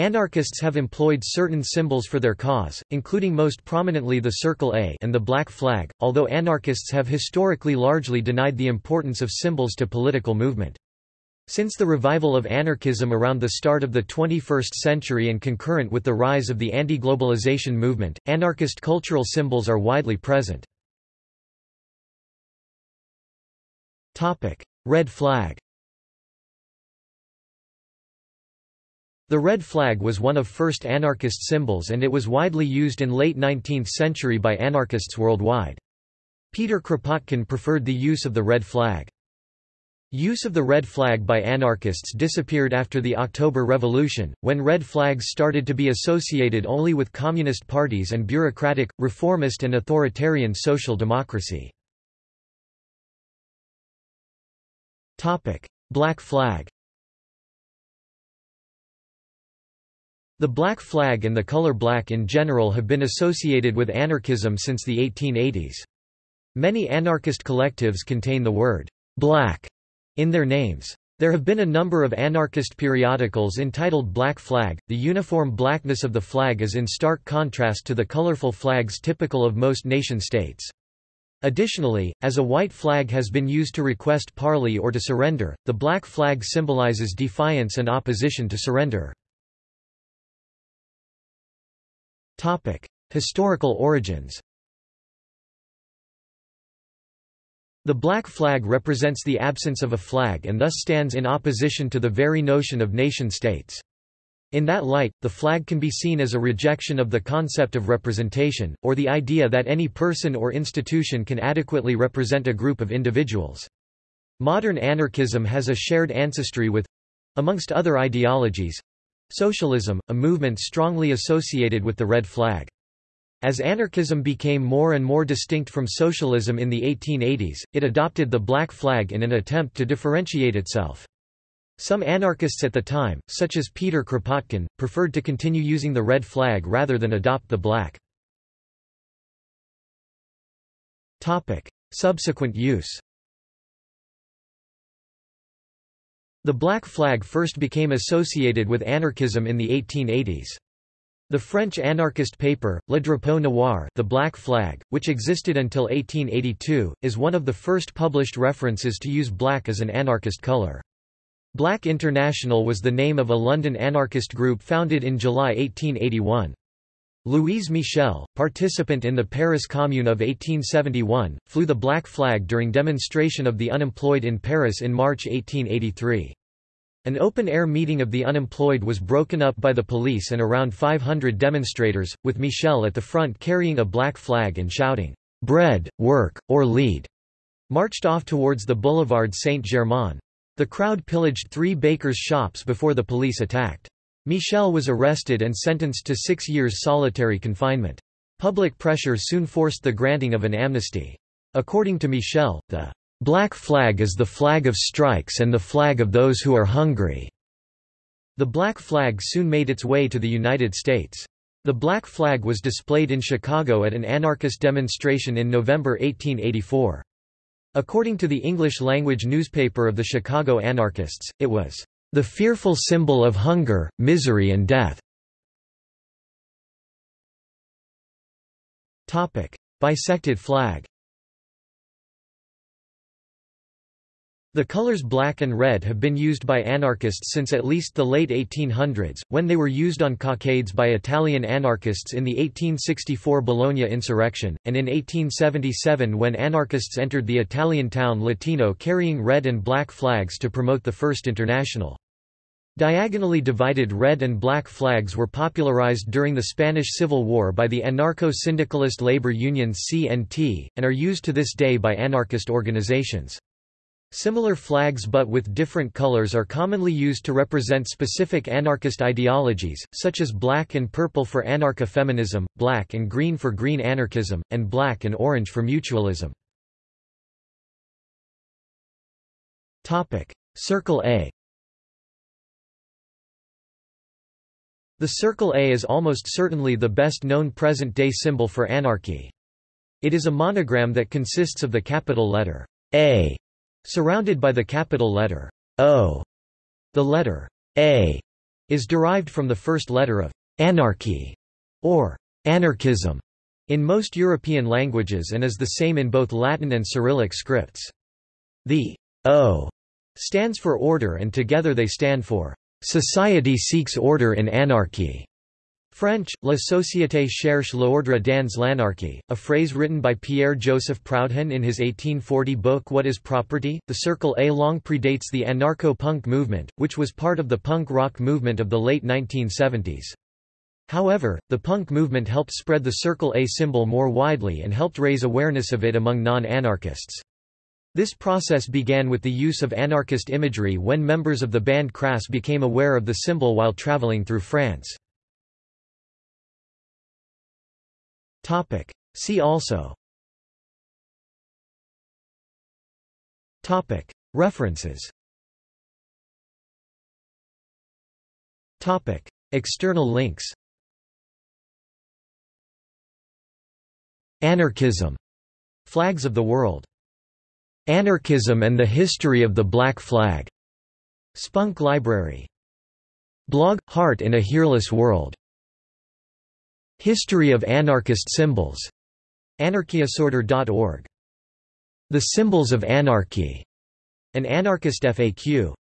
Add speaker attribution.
Speaker 1: Anarchists have employed certain symbols for their cause, including most prominently the Circle A and the Black Flag, although anarchists have historically largely denied the importance of symbols to political movement. Since the revival of anarchism around the start of the 21st century and concurrent with the rise of the anti-globalization movement, anarchist cultural symbols are widely present. Red flag The red flag was one of first anarchist symbols and it was widely used in late 19th century by anarchists worldwide. Peter Kropotkin preferred the use of the red flag. Use of the red flag by anarchists disappeared after the October Revolution, when red flags started to be associated only with communist parties and bureaucratic, reformist and authoritarian social democracy. Black flag The black flag and the color black in general have been associated with anarchism since the 1880s. Many anarchist collectives contain the word black in their names. There have been a number of anarchist periodicals entitled Black Flag. The uniform blackness of the flag is in stark contrast to the colorful flags typical of most nation-states. Additionally, as a white flag has been used to request parley or to surrender, the black flag symbolizes defiance and opposition to surrender. Historical origins The black flag represents the absence of a flag and thus stands in opposition to the very notion of nation-states. In that light, the flag can be seen as a rejection of the concept of representation, or the idea that any person or institution can adequately represent a group of individuals. Modern anarchism has a shared ancestry with—amongst other ideologies, Socialism, a movement strongly associated with the red flag. As anarchism became more and more distinct from socialism in the 1880s, it adopted the black flag in an attempt to differentiate itself. Some anarchists at the time, such as Peter Kropotkin, preferred to continue using the red flag rather than adopt the black. Subsequent use The black flag first became associated with anarchism in the 1880s. The French anarchist paper, Le Drapeau Noir the Black Flag, which existed until 1882, is one of the first published references to use black as an anarchist color. Black International was the name of a London anarchist group founded in July 1881. Louise Michel, participant in the Paris Commune of 1871, flew the black flag during demonstration of the unemployed in Paris in March 1883. An open-air meeting of the unemployed was broken up by the police and around 500 demonstrators, with Michel at the front carrying a black flag and shouting, "'Bread, work, or lead' marched off towards the boulevard Saint-Germain. The crowd pillaged three bakers' shops before the police attacked. Michel was arrested and sentenced to six years solitary confinement. Public pressure soon forced the granting of an amnesty. According to Michel, the black flag is the flag of strikes and the flag of those who are hungry. The black flag soon made its way to the United States. The black flag was displayed in Chicago at an anarchist demonstration in November 1884. According to the English-language newspaper of the Chicago anarchists, it was the fearful symbol of hunger, misery and death. Bisected flag The colors black and red have been used by anarchists since at least the late 1800s, when they were used on cockades by Italian anarchists in the 1864 Bologna insurrection, and in 1877 when anarchists entered the Italian town Letino carrying red and black flags to promote the First International. Diagonally divided red and black flags were popularized during the Spanish Civil War by the anarcho-syndicalist labor union CNT, and are used to this day by anarchist organizations. Similar flags but with different colors are commonly used to represent specific anarchist ideologies, such as black and purple for anarcha-feminism, black and green for green anarchism, and black and orange for mutualism. Circle A The Circle A is almost certainly the best known present-day symbol for anarchy. It is a monogram that consists of the capital letter A surrounded by the capital letter O. The letter A is derived from the first letter of anarchy or anarchism in most European languages and is the same in both Latin and Cyrillic scripts. The O stands for order and together they stand for society seeks order in anarchy. French, La société cherche l'ordre dans l'anarchie, a phrase written by Pierre-Joseph Proudhon in his 1840 book What is Property? The Circle A long predates the anarcho-punk movement, which was part of the punk rock movement of the late 1970s. However, the punk movement helped spread the Circle A symbol more widely and helped raise awareness of it among non-anarchists. This process began with the use of anarchist imagery when members of the band Crass became aware of the symbol while traveling through France. Topic. See also Topic. References Topic. External links Anarchism. Flags of the World. Anarchism and the History of the Black Flag. Spunk Library. Blog – Heart in a Heartless World. History of Anarchist Symbols. Anarchydisorder.org. The Symbols of Anarchy. An Anarchist FAQ.